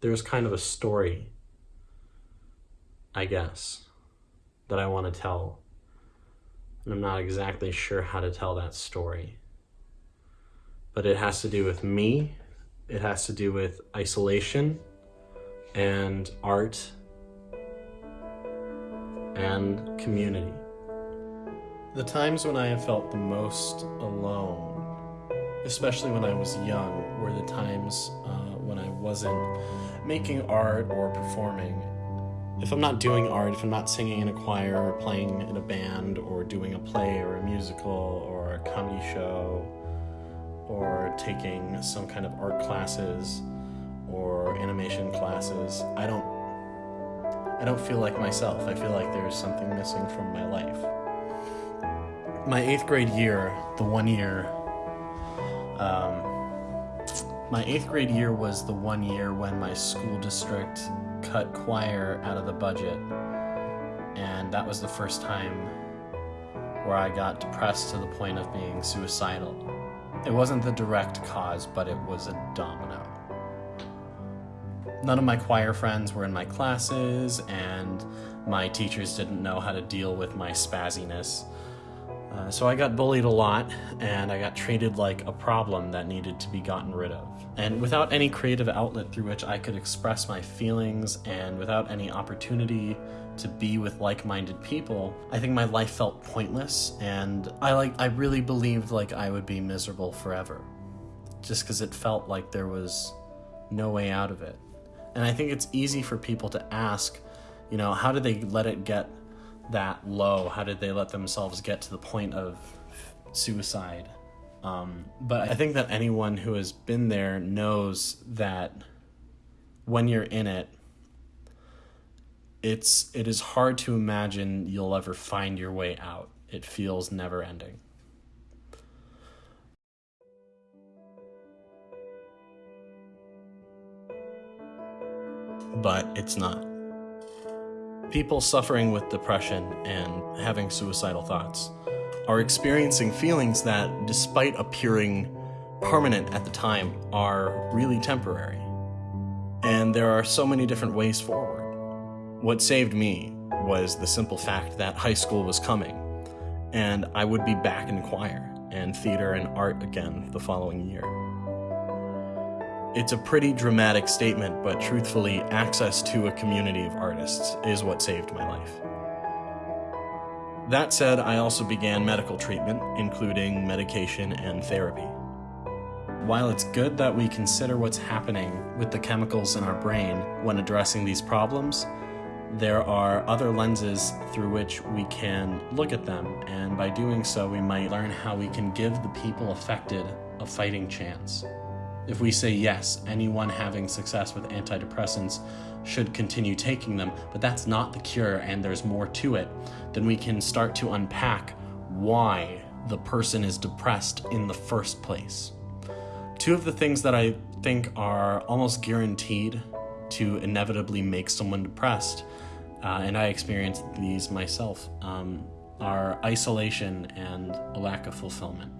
there's kind of a story, I guess, that I want to tell. And I'm not exactly sure how to tell that story. But it has to do with me, it has to do with isolation and art and community. The times when I have felt the most alone, especially when I was young, were the times uh, when I wasn't making art or performing. If I'm not doing art, if I'm not singing in a choir or playing in a band or doing a play or a musical or a comedy show or taking some kind of art classes or animation classes, I don't I don't feel like myself. I feel like there's something missing from my life. My eighth grade year, the one year, um, my eighth grade year was the one year when my school district cut choir out of the budget. And that was the first time where I got depressed to the point of being suicidal. It wasn't the direct cause, but it was a domino. None of my choir friends were in my classes, and my teachers didn't know how to deal with my spazziness. Uh, so I got bullied a lot, and I got treated like a problem that needed to be gotten rid of. And without any creative outlet through which I could express my feelings, and without any opportunity to be with like-minded people, I think my life felt pointless, and I like I really believed like I would be miserable forever, just because it felt like there was no way out of it. And I think it's easy for people to ask, you know, how did they let it get that low? How did they let themselves get to the point of suicide? Um, but I think that anyone who has been there knows that when you're in it, it's it is hard to imagine you'll ever find your way out. It feels never ending. but it's not. People suffering with depression and having suicidal thoughts are experiencing feelings that, despite appearing permanent at the time, are really temporary. And there are so many different ways forward. What saved me was the simple fact that high school was coming, and I would be back in choir and theater and art again the following year. It's a pretty dramatic statement, but truthfully, access to a community of artists is what saved my life. That said, I also began medical treatment, including medication and therapy. While it's good that we consider what's happening with the chemicals in our brain when addressing these problems, there are other lenses through which we can look at them, and by doing so, we might learn how we can give the people affected a fighting chance. If we say yes, anyone having success with antidepressants should continue taking them, but that's not the cure and there's more to it, then we can start to unpack why the person is depressed in the first place. Two of the things that I think are almost guaranteed to inevitably make someone depressed, uh, and I experienced these myself, um, are isolation and a lack of fulfillment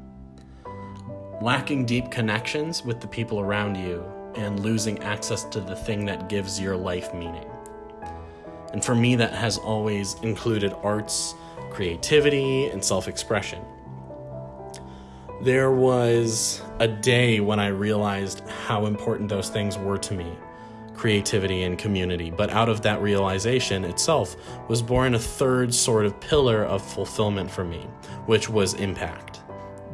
lacking deep connections with the people around you, and losing access to the thing that gives your life meaning. And for me, that has always included arts, creativity, and self expression. There was a day when I realized how important those things were to me creativity and community. But out of that realization itself was born a third sort of pillar of fulfillment for me, which was impact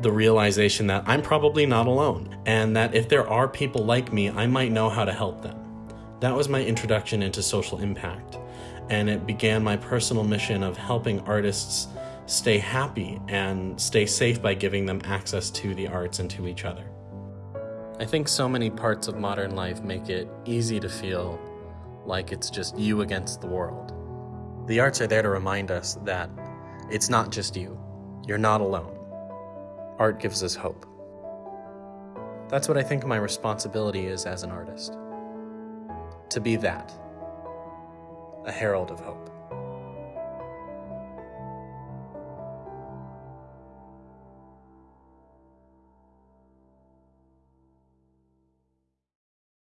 the realization that I'm probably not alone, and that if there are people like me, I might know how to help them. That was my introduction into social impact, and it began my personal mission of helping artists stay happy and stay safe by giving them access to the arts and to each other. I think so many parts of modern life make it easy to feel like it's just you against the world. The arts are there to remind us that it's not just you. You're not alone art gives us hope. That's what I think my responsibility is as an artist. To be that, a herald of hope.